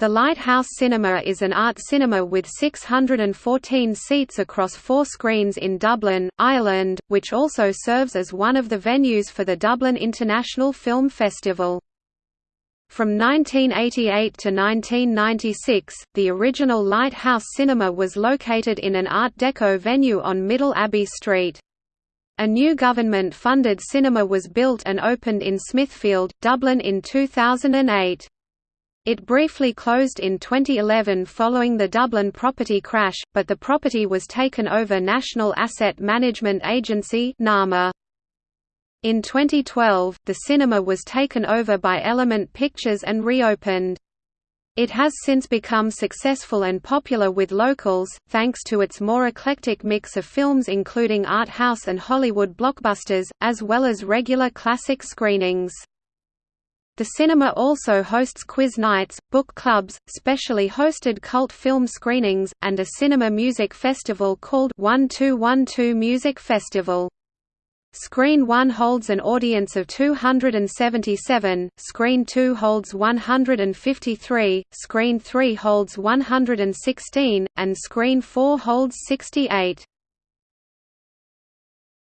The Lighthouse Cinema is an art cinema with 614 seats across four screens in Dublin, Ireland, which also serves as one of the venues for the Dublin International Film Festival. From 1988 to 1996, the original Lighthouse Cinema was located in an Art Deco venue on Middle Abbey Street. A new government-funded cinema was built and opened in Smithfield, Dublin in 2008. It briefly closed in 2011 following the Dublin property crash, but the property was taken over National Asset Management Agency NAMA. In 2012, the cinema was taken over by Element Pictures and reopened. It has since become successful and popular with locals, thanks to its more eclectic mix of films including art house and Hollywood blockbusters, as well as regular classic screenings. The cinema also hosts quiz nights, book clubs, specially hosted cult film screenings, and a cinema music festival called 1212 Music Festival. Screen 1 holds an audience of 277, Screen 2 holds 153, Screen 3 holds 116, and Screen 4 holds 68.